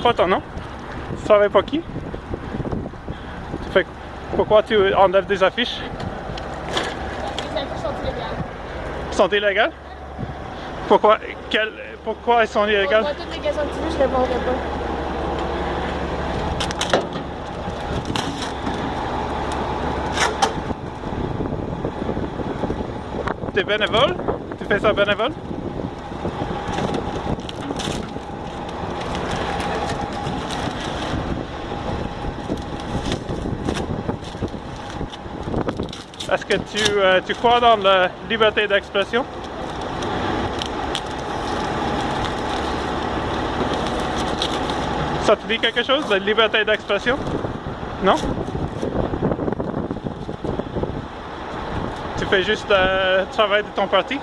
Quoi ton nom? Tu travailles pour qui? Tu fais... Pourquoi tu enlèves des affiches? Les affiches sont illégales. Sont illégales? Pourquoi, quel, pourquoi elles sont illégales? Moi, toutes les questions que tu veux, je répondrai pas. T'es bénévole? Tu fais ça bénévole? Est-ce que tu, euh, tu crois dans la liberté d'expression? Ça te dit quelque chose, la liberté d'expression? Non? Tu fais juste le travail de ton parti?